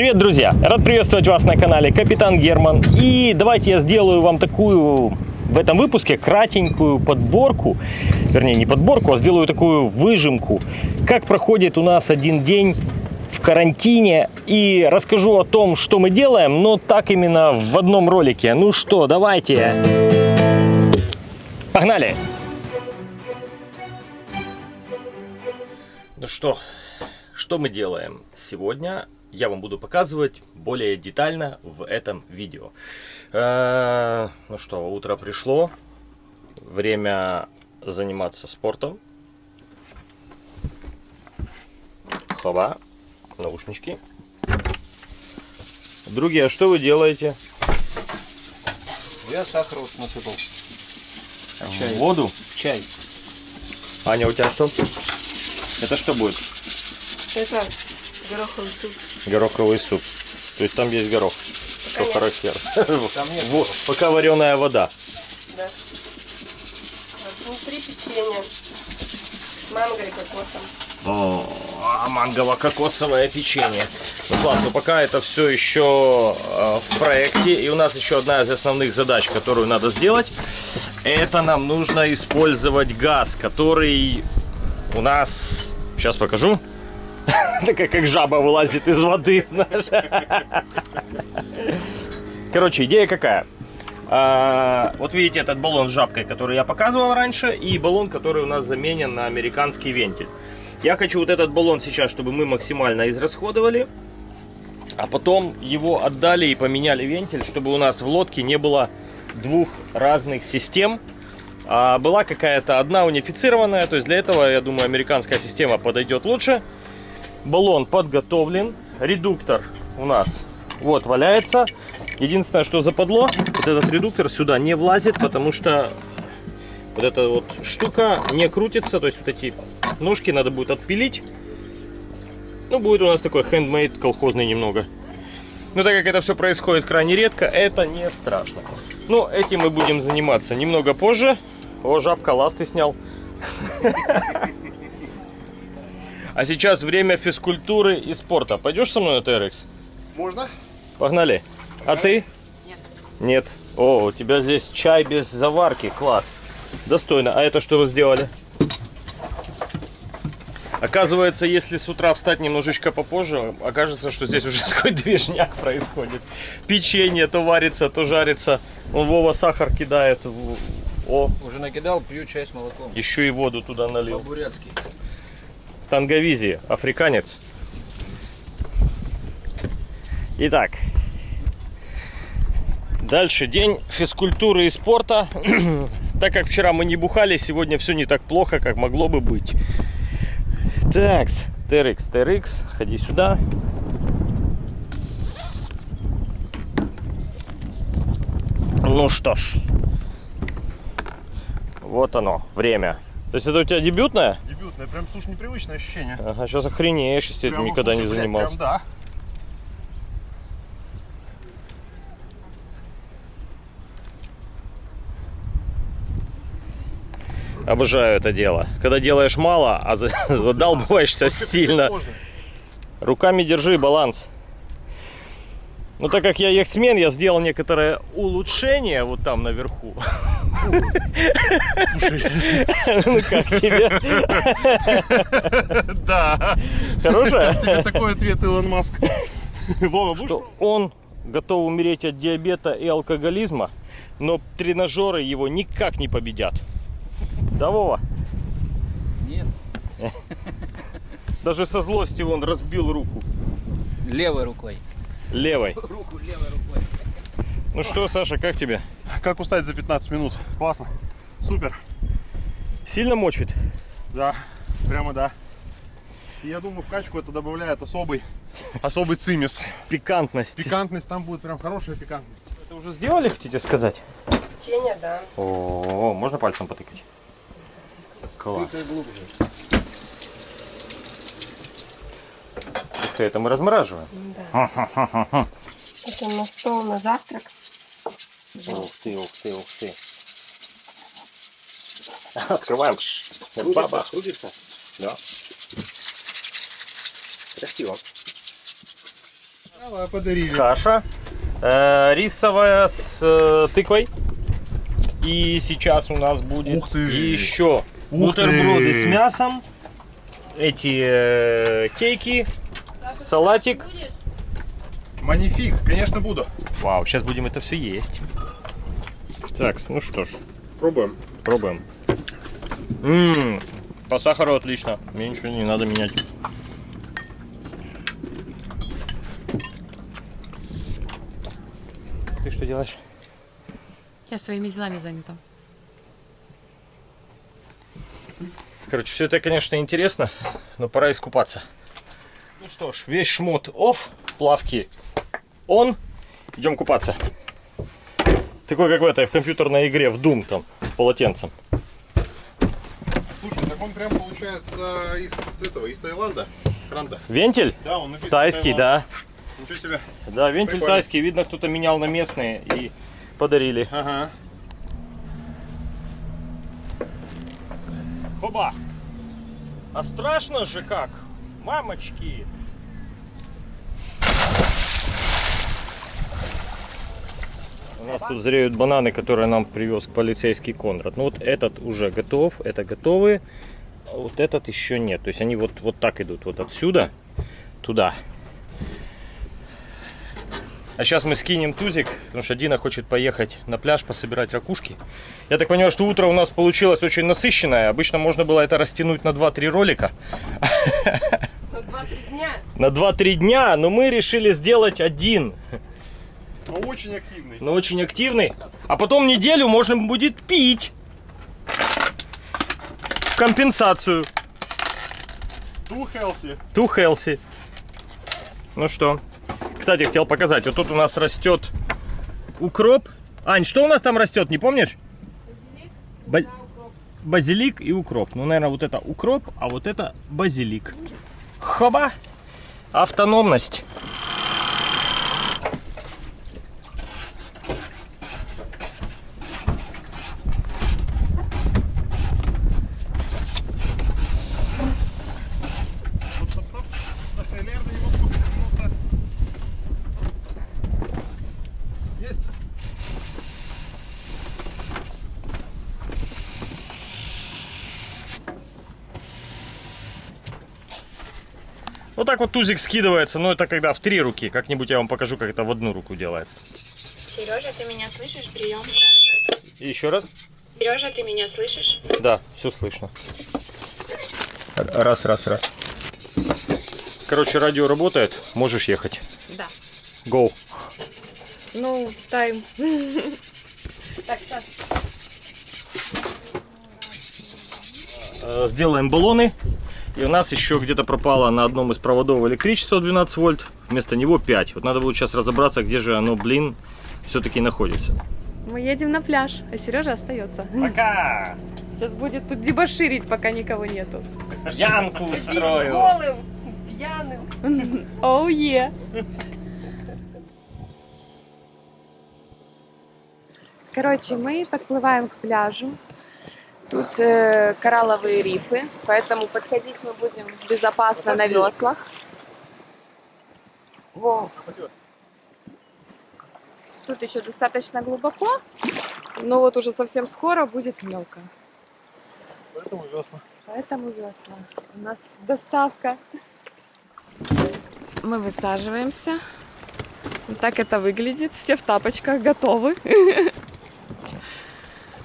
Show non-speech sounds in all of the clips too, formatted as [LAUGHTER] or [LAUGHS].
Привет, друзья! Рад приветствовать вас на канале Капитан Герман. И давайте я сделаю вам такую в этом выпуске кратенькую подборку, вернее не подборку, а сделаю такую выжимку, как проходит у нас один день в карантине и расскажу о том, что мы делаем, но так именно в одном ролике. Ну что, давайте. Погнали! Ну что, что мы делаем сегодня? Я вам буду показывать более детально в этом видео. Э, ну что, утро пришло, время заниматься спортом. Хоба, наушнички. Другие, а что вы делаете? Я сахар вот насыпал. А чай? Воду? Чай. Аня, у тебя что? Это что будет? Это гороховый суп. Гороховый суп. То есть там есть горох. Пока Что нет. характерно. Вот, пока вареная вода. Да. Внутри печенье с манго и кокосом. О, а мангово-кокосовое печенье. Ну классно, пока это все еще э, в проекте. И у нас еще одна из основных задач, которую надо сделать. Это нам нужно использовать газ, который у нас... Сейчас покажу. [LAUGHS] Такая как жаба вылазит из воды, знаешь. Короче, идея какая? А, вот видите этот баллон с жабкой, который я показывал раньше, и баллон, который у нас заменен на американский вентиль. Я хочу вот этот баллон сейчас, чтобы мы максимально израсходовали, а потом его отдали и поменяли вентиль, чтобы у нас в лодке не было двух разных систем, а была какая-то одна унифицированная, то есть для этого, я думаю, американская система подойдет лучше. Баллон подготовлен, редуктор у нас вот валяется. Единственное, что западло, вот этот редуктор сюда не влазит, потому что вот эта вот штука не крутится, то есть вот эти ножки надо будет отпилить. Ну, будет у нас такой хендмейд колхозный немного. Но так как это все происходит крайне редко, это не страшно. Но этим мы будем заниматься немного позже. О, жабка, ласты снял. [LAUGHS] А сейчас время физкультуры и спорта. Пойдешь со мной на TRX? Можно? Погнали. А ты? Нет. Нет. О, у тебя здесь чай без заварки. Класс. Достойно. А это что вы сделали? Оказывается, если с утра встать немножечко попозже, окажется, что здесь уже [LAUGHS] такой движняк происходит. Печенье то варится, то жарится. Он Вова сахар кидает. О, Уже накидал, пью чай с молоком. еще и воду туда налил. По-бурятски. Танговизи, африканец. Итак, дальше день физкультуры и спорта. [CLEARS THROAT] так как вчера мы не бухали, сегодня все не так плохо, как могло бы быть. Так, TRX, TRX, ходи сюда. Ну что ж, вот оно, время. То есть это у тебя дебютное? Дебютное, прям, слушай, непривычное ощущение. Ага, сейчас охренеешь, если Прям, никогда слушай, не занимался. Прям, да. Обожаю это дело. Когда делаешь мало, а за- [LAUGHS] задалбываешься Капец сильно. Руками держи баланс. Ну, так как я яхтсмен, я сделал некоторое улучшение вот там наверху. Ну как тебе? Да. Хорошее? Тебе такой ответ, Илон Маск. Вова, будешь? Что он готов умереть от диабета и алкоголизма, но тренажеры его никак не победят. Да, Вова? Нет. Даже со злости он разбил руку Левой рукой. Левой. Руку левой рукой. Ну что, Саша, как тебе? Как устать за 15 минут? Классно. Супер. Сильно мочит? Да, прямо да. И я думаю, в качку это добавляет особый, особый цимис. Пикантность. Пикантность там будет прям хорошая пикантность. Это уже сделали, хотите сказать? Печенье, да. О, можно пальцем потыкать? Класс. глубже. Ты, это мы размораживаем. Да. Это на стол на завтрак. Ух ты, ух ты, ух ты. Открываем. Баба. Крутится? Да. Красиво. Давай, подарили. каша э, рисовая с э, тыквой. И сейчас у нас будет Ух ты! еще Ух бутерброды ты! с мясом, эти э, кейки, салатик. Манифик, конечно, буду. Вау, сейчас будем это все есть. Так, ну что ж, Пробуем. пробуем. Ммм, по сахару отлично, мне ничего не надо менять. Ты что делаешь? Я своими делами занята. Короче, все это, конечно, интересно, но пора искупаться. Ну что ж, весь шмот off, плавки он. Идем купаться. Такой, как в этой, в компьютерной игре, в Doom там, с полотенцем. Слушай, так он прям получается из этого, из Таиланда. Кранда. Вентиль? Да, он написан Тайский, Таиланд. да. Ничего себе. Да, вентиль Прикольно. тайский. Видно, кто-то менял на местные и подарили. Ага. Хоба! А страшно же как? Мамочки! У нас тут зреют бананы, которые нам привез полицейский Конрад. Ну вот этот уже готов, это готовые, а вот этот еще нет. То есть они вот, вот так идут, вот отсюда туда. А сейчас мы скинем тузик, потому что Дина хочет поехать на пляж пособирать ракушки. Я так понимаю, что утро у нас получилось очень насыщенное. Обычно можно было это растянуть на 2-3 ролика. [LAUGHS] На 2-3 дня. На 2-3 дня, но мы решили сделать один. Но очень активный. Но очень активный. А потом неделю можно будет пить. В компенсацию. Too healthy. Too healthy. Ну что? Кстати, хотел показать. Вот тут у нас растет укроп. Ань, что у нас там растет, не помнишь? Ба- Базилик и укроп. Ну, наверное, вот это укроп, а вот это базилик. Хоба! Автономность. Так вот тузик скидывается, но это когда в три руки. Как-нибудь я вам покажу, как это в одну руку делается. Сережа, ты меня слышишь? Прием. И еще раз. Сережа, ты меня слышишь? Да, все слышно. Раз, раз, раз. Короче, радио работает, можешь ехать. Да. Go. Ну, тайм. Так, Саш, Э, Сделаем баллоны. И у нас еще где-то пропало на одном из проводов электричество 12 вольт. Вместо него 5. Вот надо будет сейчас разобраться, где же оно, блин, все-таки находится. мы едем на пляж, а Сережа остается. Пока! Сейчас будет тут дебоширить, пока никого нету. Янку устрою. Голым, пьяным. [LAUGHS] Оу е. Короче, мы подплываем к пляжу. Тут э, коралловые рифы, поэтому подходить мы будем безопасно на веслах. Во. Тут еще достаточно глубоко, но вот уже совсем скоро будет мелко. Поэтому весла. Поэтому весла. У нас доставка. Мы высаживаемся. Вот так это выглядит. Все в тапочках готовы. [LAUGHS]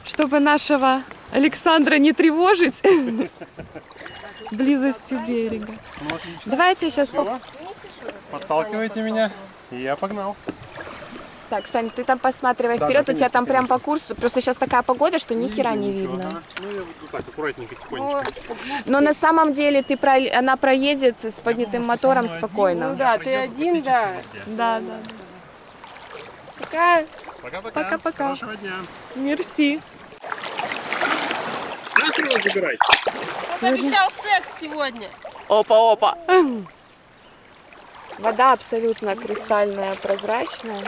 Чтобы нашего Александра не тревожить [LAUGHS] близостью берега. Ну, отлично. Давайте сейчас... Всё. Подталкивайте меня. И я погнал. Так, Сань, ты там посматривай Да, вперед, да, у тебя там прям по курсу. Просто сейчас такая погода, что ни хера не видно. Ну, я вот так, аккуратненько, тихонечко. Но на самом деле ты про... она проедет с поднятым думал, что мотором мной один. спокойно. Ну да, ты один, да. Да, да. Пока. Пока-пока. Пока-пока. Хорошего дня. Мерси. Забирайте. Он обещал секс сегодня. Опа, опа. Вода абсолютно кристальная, прозрачная.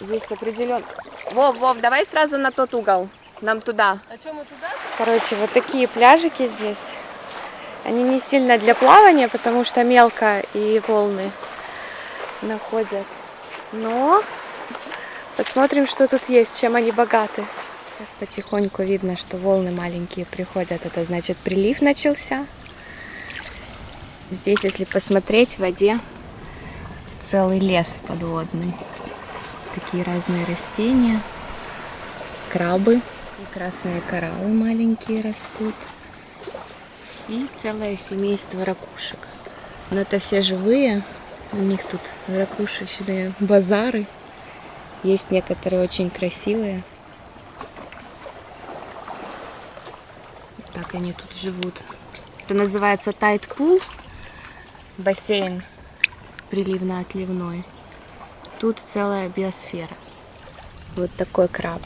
Есть определен. Вов, Вов, давай сразу на тот угол. Нам туда. А что мы туда? Короче, вот такие пляжики здесь. Они не сильно для плавания, потому что мелко и волны находят. Но посмотрим, что тут есть, чем они богаты. Сейчас потихоньку видно, что волны маленькие приходят. Это значит прилив начался. Здесь, если посмотреть, в воде целый лес подводный. Такие разные растения, крабы, и красные кораллы маленькие растут. И целое семейство ракушек. Но это все живые. У них тут ракушечные базары. Есть некоторые очень красивые. Так они тут живут. Это называется тайт пул. Бассейн приливно-отливной. Тут целая биосфера. Вот такой краб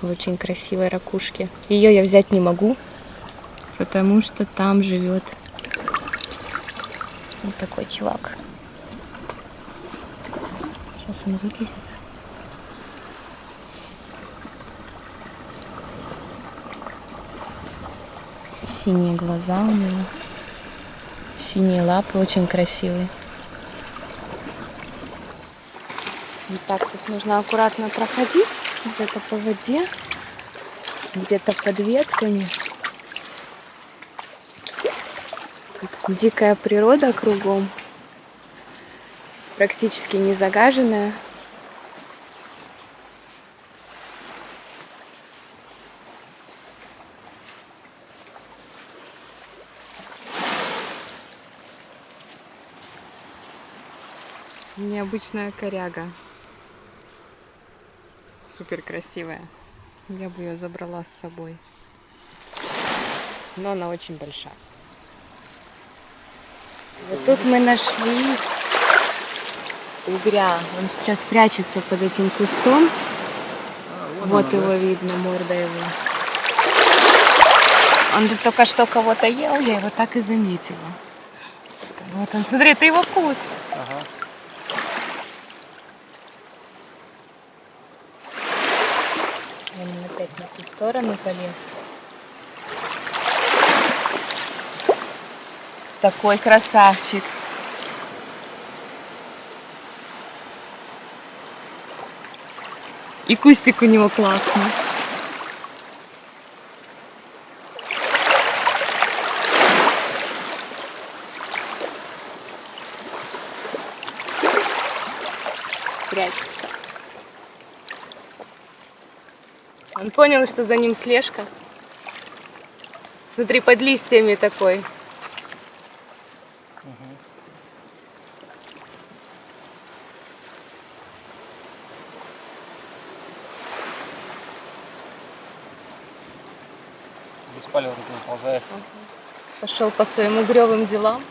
в очень красивой ракушке. Ее я взять не могу, потому что там живет вот такой чувак. Сейчас он вылезет. Синие глаза у него. Синие лапы очень красивые. Вот так тут нужно аккуратно проходить. Где-то по воде, где-то под ветками. Тут дикая природа кругом. Практически не загаженная. Необычная коряга. Супер красивая. Я бы ее забрала с собой. Но она очень большая. Вот тут мы нашли угря. Он сейчас прячется под этим кустом. вот его видно, морда его. Он тут только что кого-то ел, я его так и заметила. Вот он, смотри, это его куст. Он сторону полез. Такой красавчик. И кустик у него классный. Прячется. Он понял, что за ним слежка. Смотри, под листьями такой. Без палева тут ползает. Пошел по своим угревым делам.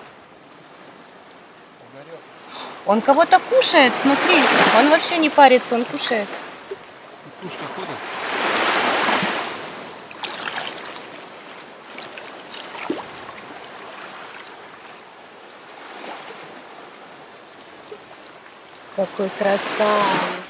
Он кого-то кушает, смотри. Он вообще не парится, он кушает. Кушка ходит. Какой красавец.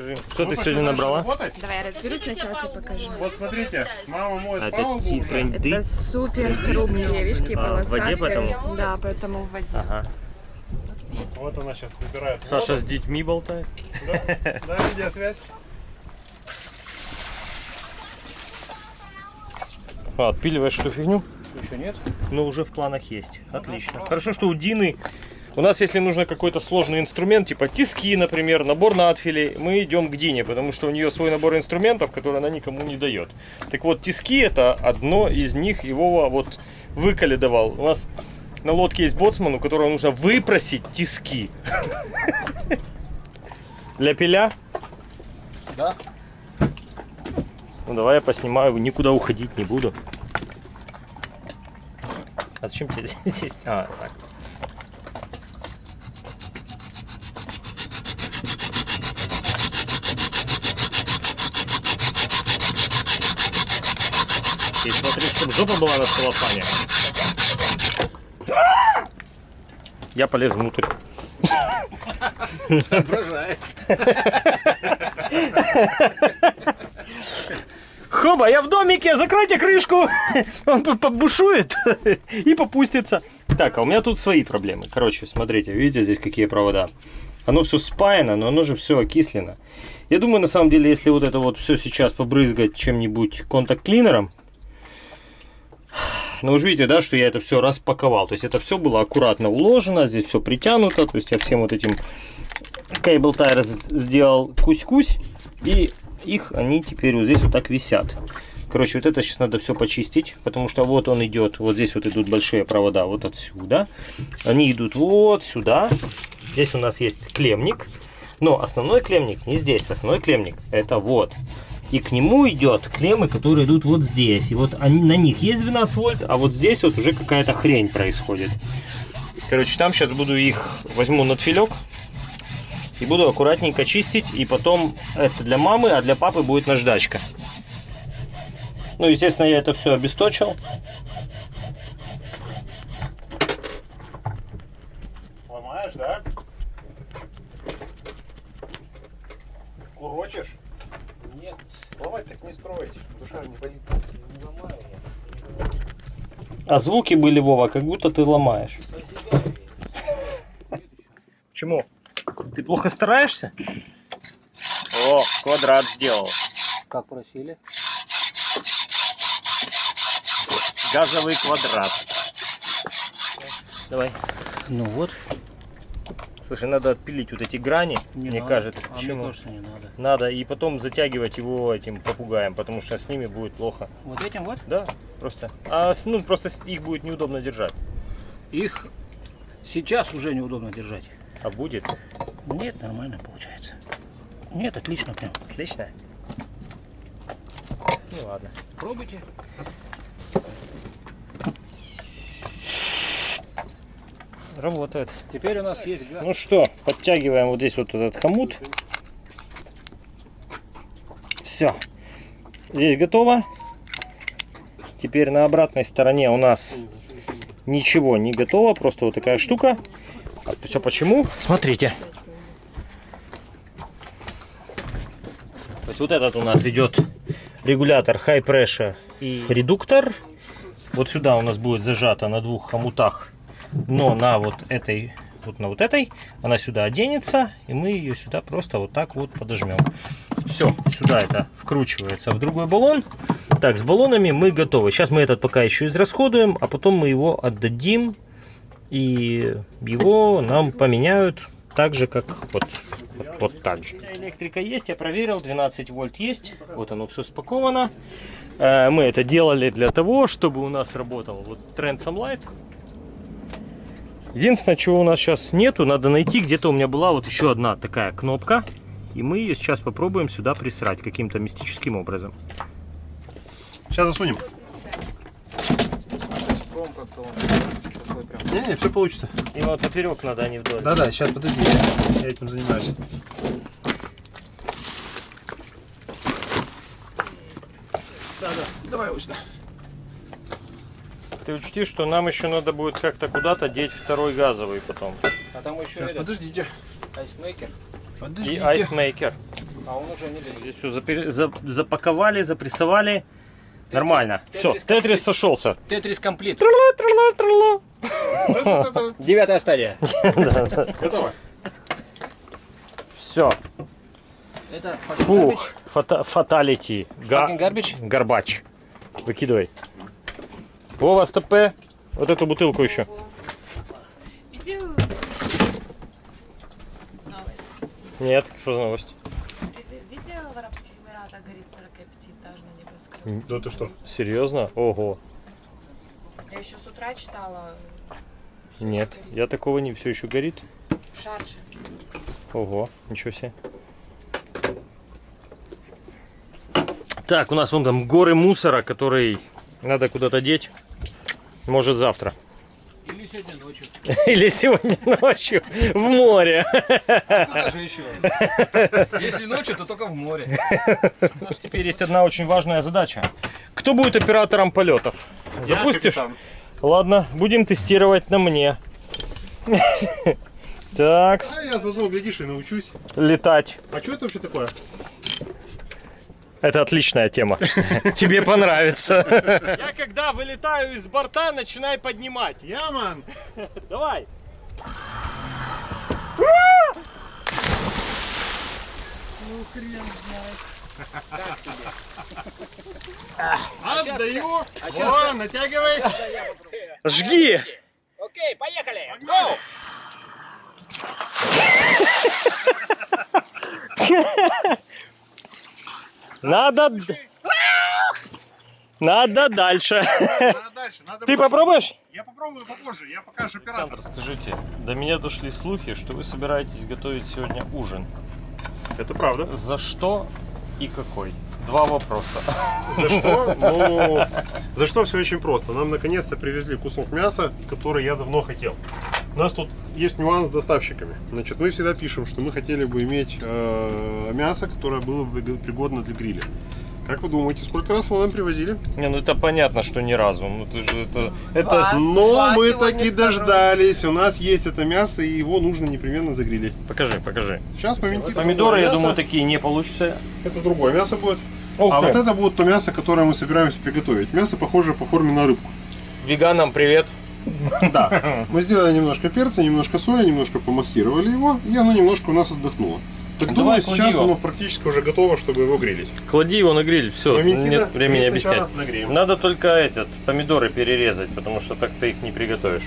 Покажи, что Ну, ты сегодня набрала? работать. Давай я разберусь сначала, тебе покажу. Вот смотрите, мама моет Это палубу уже. тренды. Это супер хрупкие, видишь, какие А, в воде поэтому? Да, поэтому в воде. Ага. Вот она сейчас набирает Саша воду. с детьми болтает. Да, да, видеосвязь. А, отпиливаешь эту фигню? Еще нет? Ну, уже в планах есть. Отлично. Хорошо, что у Дины... У нас, если нужно какой-то сложный инструмент, типа тиски, например, набор надфилей, мы идем к Дине, потому что у нее свой набор инструментов, который она никому не дает. Так вот, тиски это одно из них, его вот выкалидовал. У нас на лодке есть боцман, у которого нужно выпросить тиски. Для пиля? Да. Ну давай я поснимаю, никуда уходить не буду. А зачем тебе [LAUGHS] здесь? А, так. Чтобы жопа была на целлофане. Я полез внутрь. Соображает. Хоба, я в домике, закройте крышку. Он по- побушует и попустится. Так, а у меня тут свои проблемы. Короче, смотрите, видите здесь какие провода? Оно все спаяно, но оно же все окислено. Я думаю, на самом деле, если вот это вот все сейчас побрызгать чем-нибудь контакт-клинером, ну, вы же видите, да, что я это все распаковал. То есть это все было аккуратно уложено, здесь все притянуто. То есть я всем вот этим кейбл тайр сделал кусь-кусь. И их они теперь вот здесь вот так висят. Короче, вот это сейчас надо все почистить, потому что вот он идет, вот здесь вот идут большие провода вот отсюда. Они идут вот сюда. Здесь у нас есть клемник. Но основной клемник не здесь. Основной клемник это вот. И к нему идет клеммы, которые идут вот здесь. И вот они, на них есть 12 вольт, а вот здесь вот уже какая-то хрень происходит. Короче, там сейчас буду их, возьму на филек и буду аккуратненько чистить. И потом это для мамы, а для папы будет наждачка. Ну, естественно, я это все обесточил. Ломаешь, да? Курочишь? Нет, Ломать так не строить. Душа не болит. не ломаю А звуки были, Вова, как будто ты ломаешь. Почему? Ты плохо стараешься? О, квадрат сделал. Как просили? Газовый квадрат. Давай. Ну вот. Слушай, надо отпилить вот эти грани, Не мне надо. кажется. А Почему? мне кажется, не надо. Надо и потом затягивать его этим попугаем, потому что с ними будет плохо. Вот этим вот Да, просто. А ну просто их будет неудобно держать. их сейчас уже неудобно держать. А будет? Нет, нормально получается. Нет, отлично прям. Отлично. Ну ладно. Пробуйте. Работает. Теперь у нас есть газ. Ну что, подтягиваем вот здесь вот этот хомут. Все. Здесь готово. Теперь на обратной стороне у нас ничего не готово. Просто вот такая штука. Все почему? Смотрите. То есть вот этот у нас идет регулятор high pressure и редуктор. Вот сюда у нас будет зажато на двух хомутах но на вот этой вот на вот этой она сюда оденется и мы ее сюда просто вот так вот подожмем все сюда это вкручивается в другой баллон. Так с баллонами мы готовы. Сейчас мы этот пока еще израсходуем а потом мы его отдадим и его нам поменяют так же как вот вот, вот так же. Электрика есть я проверил 12 вольт есть. Вот оно все спаковано. Э, мы это делали для того чтобы у нас работал вот Transam Light Единственное, чего у нас сейчас нету, надо найти. Где-то у меня была вот еще одна такая кнопка. И мы ее сейчас попробуем сюда присрать каким-то мистическим образом. Сейчас засунем. Не-не, все получится. И вот поперек надо, а не вдоль. Да-да, сейчас подожди, я, я этим занимаюсь. Да-да, давай вот сюда. Ты учти, что нам еще надо будет как-то куда-то деть второй газовый потом. А там еще Сейчас, этот подождите. ice maker. И Подождите. ice maker. А он уже не лезет. Здесь все запаковали, запрессовали. Нормально. Все, Тетрис Тетрис сошелся. Тетрис complete. Трала-трала-трала. Да-да-да-да. Девятая стадия. [LAUGHS] Готово. Все. Это Fatality. Га- Fucking garbage? Garbage. Выкидывай. Вова, стопе. Вот эту бутылку еще. Нет, что за новость? Видел в Арабских Эмиратах горит 45-этажный небоскреб? Да ты что? Серьезно? Ого. Я еще с утра читала. Нет, я такого не все еще горит. Шаржи. Ого, ничего себе. Так, у нас вон там горы мусора, который надо куда-то деть. Может завтра. Или сегодня ночью. Или сегодня ночью в море. Куда же еще? Если ночью, то только в море. У нас теперь есть одна очень важная задача. Кто будет оператором полетов? Запустишь? Ладно, будем тестировать на мне. Так, А я заодно, глядишь, и научусь. летать. А что это вообще такое? Это отличная тема. [LAUGHS] Тебе понравится. Я когда вылетаю из борта, начинай поднимать. Яман! [LAUGHS] Давай. Отдаю! Во, натягивай! Жги. Окей, поехали! Go! [LAUGHS] Надо... Надо дальше. Надо дальше, надо Ты больше. попробуешь? Я попробую попозже, я пока же оператор. Александр, скажите, до меня дошли слухи, что вы собираетесь готовить сегодня ужин. Это правда. За что и какой? Два вопроса. За что? Ну, за что все очень просто. Нам наконец-то привезли кусок мяса, который я давно хотел. У нас тут есть нюанс с доставщиками. Значит, мы всегда пишем, что мы хотели бы иметь э, мясо, которое было бы пригодно для гриля. Как вы думаете, сколько раз его нам привозили? Не, ну это понятно, что ни разу. Ну ты же это. Это. Но Два мы таки второй. дождались. У нас есть это мясо, и его нужно непременно загрилить. Покажи, покажи. Сейчас моменты. Помидоры, я думаю, такие не получится. Это другое мясо будет. Ух а ты. вот это будет то мясо, которое мы собираемся приготовить. Мясо похоже по форме на рыбку. Веганам привет. Да. [LAUGHS] Мы сделали немножко перца, немножко соли, немножко помастировали его, и оно немножко у нас отдохнуло. Так Ну, думаю, давай сейчас его. оно практически уже готово, чтобы его грилить. Клади его на гриль, все, Моментина, нет времени объяснять. нагреем. Надо только этот, помидоры перерезать, потому что так ты их не приготовишь.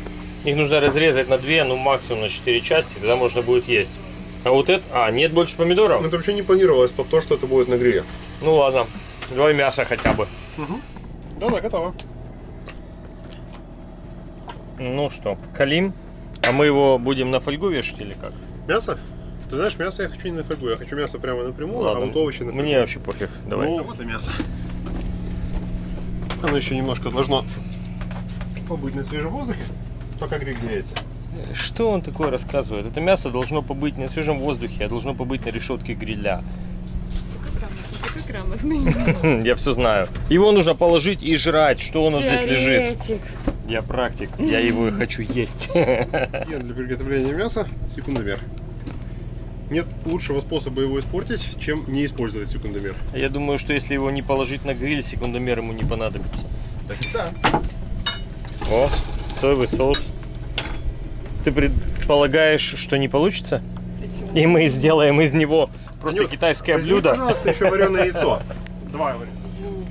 Их нужно разрезать на две, ну максимум на четыре части, тогда можно будет есть. А вот это... А, нет больше помидоров? Это вообще не планировалось под то, что это будет на гриле. Ну ладно, давай мясо хотя бы. Да-да, готово. Ну что, калим? А мы его будем на фольгу вешать или как? Мясо? Ты знаешь, мясо я хочу не на фольгу, я хочу мясо прямо напрямую, а вот овощи на фольгу. Мне вообще пофиг, давай. Ну, вот и мясо. Оно еще немножко должно побыть на свежем воздухе, пока гриль греется. Что он такое рассказывает? Это мясо должно побыть не на свежем воздухе, а должно побыть на решетке гриля. [LAUGHS] Я все знаю. Его нужно положить и жрать, что он здесь лежит. Я практик, я его и хочу есть. [LAUGHS] Для приготовления мяса – секундомер. Нет лучшего способа его испортить, чем не использовать секундомер. Я думаю, что если его не положить на гриль, секундомер ему не понадобится. Так и да. О, соевый соус. Ты предполагаешь, что не получится? И мы сделаем из него просто Анют, китайское возьми, блюдо. пожалуйста, еще вареное яйцо. [LAUGHS] Давай, Варя.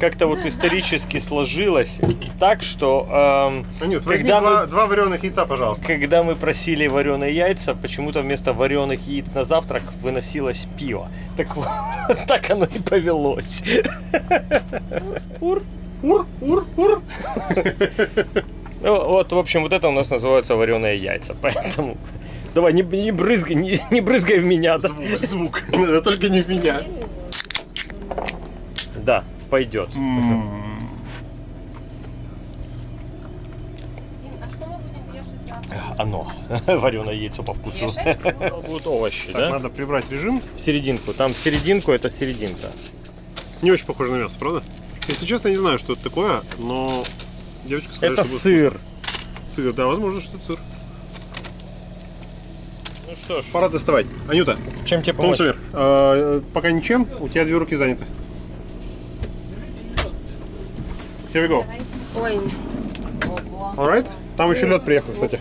Как-то вот исторически сложилось так, что эм, Анют, возьми Когда два, мы- два вареных яйца, пожалуйста. когда мы просили вареные яйца, почему-то вместо вареных яиц на завтрак выносилось пиво. Так [LAUGHS] вот, так оно и повелось. Ур, ур, ур. Ну, [LAUGHS] Вот, в общем, вот это у нас называется вареные яйца. Поэтому давай, не, не брызгай, не, не брызгай в меня. Да, Звук, звук. [LAUGHS] Только не в меня. Да, пойдет. А что мы будем вешать завтра? Оно. [LAUGHS] Вареное яйцо по вкусу. Будут [LAUGHS] овощи, Так, да? надо прибрать режим. В серединку. Там серединку это серединка. Не очень похоже на мясо, правда? Если честно, я не знаю, что это такое, но девочка сказала, Это что будет сыр. вкусно. Сыр, да, возможно, что это сыр. Ну что ж, Пора доставать. Анюта, чем тебе помочь? Томцевер, э, пока ничем, у тебя две руки заняты. Here we go. Ой, Alright? Там еще лед приехал, кстати.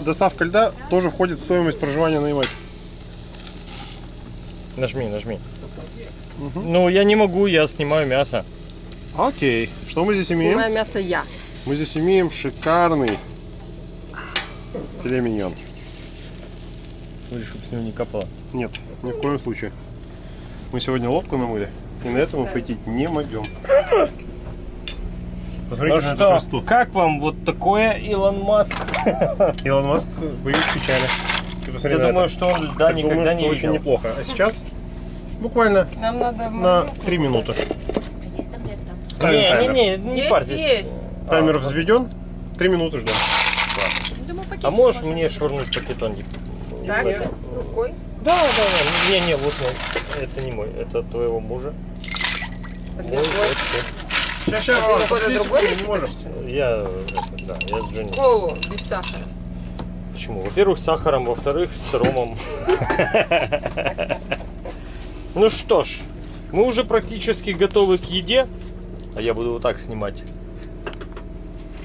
Доставка льда тоже входит в стоимость проживания на Ямайке. Нажми, нажми. Ну, я не могу, я снимаю мясо. Окей. Что мы здесь имеем? Снимаю мясо я. Мы здесь имеем шикарный филе миньон. Смотри, чтобы с него не капало. Нет, ни в коем случае. Мы сегодня лодку намыли, и на этом мы пойти не могем. Посмотрите Ну что, как вам вот такое, Илон Маск? [LAUGHS] Илон Маск, боюсь, печали. Ты Я думаю, это. что он льда Так никогда думаю, не что очень видел. неплохо. А сейчас буквально Нам надо на морозилку 3 минуты. Есть там место? Ставим Не, таймер. не, не, не Есть, парьтесь. есть. Таймер А, взведен. 3 минуты ждем. Думаю, А можешь можно. мне швырнуть пакетонник? Так, рукой. Да, да, да. Не, не, вот мой. Это не мой, это твоего мужа. А Мой, Сейчас, сейчас. А, какой-то другой не напиток, можем. что ли? Я, это, да, я с Джонни. Колу без сахара. Почему? Во-первых, с сахаром, во-вторых, с ромом. [LAUGHS] Ну что ж, мы уже практически готовы к еде. А я буду вот так снимать.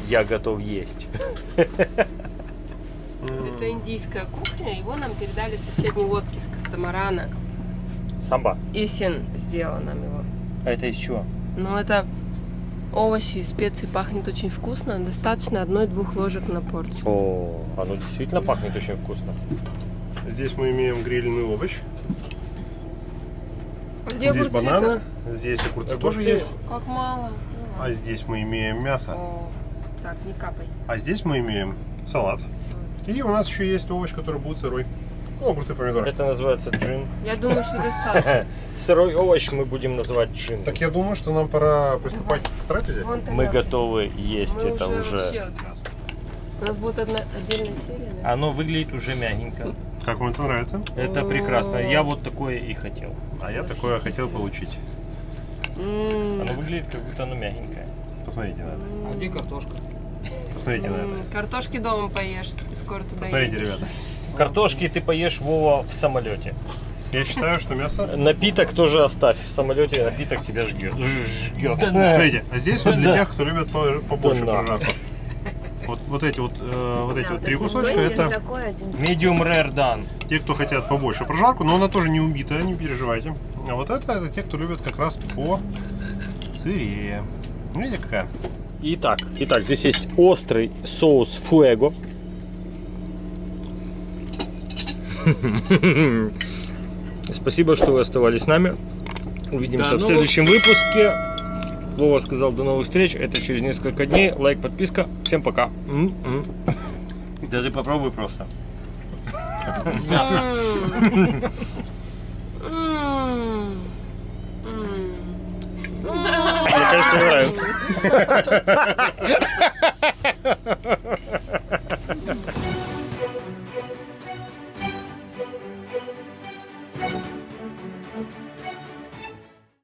Я готов есть. [LAUGHS] Это индийская кухня. Его нам передали соседней лодки с катамарана. Самба. Исин сделала нам его. А это из чего? Но это овощи и специи пахнет очень вкусно. Достаточно одной-двух ложек на порцию. О, оно действительно пахнет очень вкусно. Здесь мы имеем грильный овощ. Где здесь огурцы-то? бананы. Здесь огурцы, тоже Огурцы. есть. Как мало. Ну А здесь мы имеем мясо. О, Так, не капай. А здесь мы имеем салат. И у нас еще есть овощ, который будет сырой. Ну, огурцы, помидоры. Это называется джин. Я думаю, что достаточно. [LAUGHS] Сырой овощ мы будем называть джин. Так я думаю, что нам пора приступать к трапезе. Мы готовы есть это уже. У нас будет одна отдельная серия? Оно выглядит уже мягенько. Как вам это нравится? Это прекрасно. Я вот такое и хотел. А я такое хотел получить. М, Оно выглядит как будто оно мягенькое. Посмотрите на это. А где картошка? Посмотрите на это. Картошки дома поешь, ты скоро туда Посмотрите, ребята. Картошки ты поешь, Вова, в самолете. Я считаю, что мясо... Напиток тоже оставь. В самолете напиток тебя жгет. Жгет. Смотрите, а здесь вот для тех, кто любит по- побольше прожарку. Вот, вот эти вот, э, вот эти Да, вот три кусочка, это. Medium rare done. те, кто хотят побольше прожарку, но она тоже не убитая, не переживайте. А вот это, это те, кто любит как раз по сырее. Видите, какая? Итак, итак, здесь есть острый соус фуэго. [LAUGHS] Спасибо, что вы оставались с нами. Увидимся в следующем выпуске. Вова сказал до новых встреч. Это через несколько дней. Лайк, подписка. Всем пока. Да ты попробуй просто. Мне кажется, мне нравится. [LAUGHS]